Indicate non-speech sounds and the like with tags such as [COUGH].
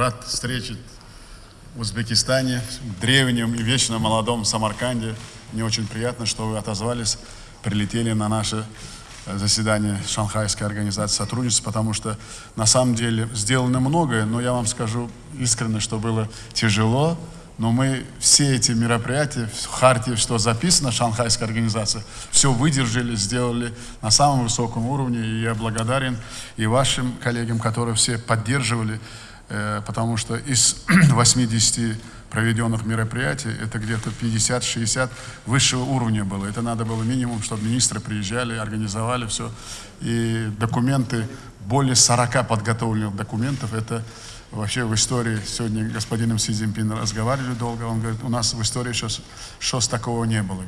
рад встрече в Узбекистане, в древнем и вечно молодом Самарканде. Мне очень приятно, что вы отозвались, прилетели на наше э, заседание Шанхайской организации сотрудничества, потому что на самом деле сделано многое, но я вам скажу искренне, что было тяжело, но мы все эти мероприятия, в Хартии, что записано, Шанхайская организация, все выдержали, сделали на самом высоком уровне. И я благодарен и вашим коллегам, которые все поддерживали, потому что из [CLEARS THROAT] 80 проведенных мероприятий, это где-то 50-60 высшего уровня было. Это надо было минимум, чтобы министры приезжали, организовали все. И документы, более 40 подготовленных документов, это Вообще в истории, сегодня господином Си Цзиньпин разговаривали долго, он говорит, у нас в истории сейчас, сейчас такого не было.